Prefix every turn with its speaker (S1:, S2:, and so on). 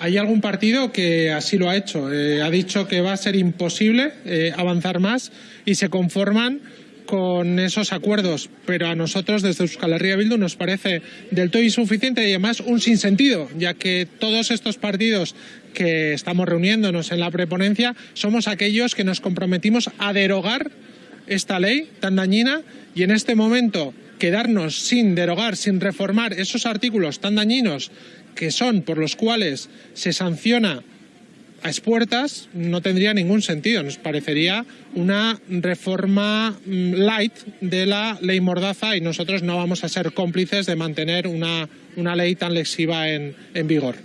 S1: Hay algún partido que así lo ha hecho. Eh, ha dicho que va a ser imposible eh, avanzar más y se conforman con esos acuerdos, pero a nosotros desde Euskal Herria Bildu nos parece del todo insuficiente y además un sinsentido, ya que todos estos partidos que estamos reuniéndonos en la preponencia somos aquellos que nos comprometimos a derogar esta ley tan dañina y en este momento quedarnos sin derogar, sin reformar esos artículos tan dañinos que son por los cuales se sanciona a expuertas no tendría ningún sentido. Nos parecería una reforma mm, light de la ley Mordaza y nosotros no vamos a ser cómplices de mantener una, una ley tan lesiva en, en vigor.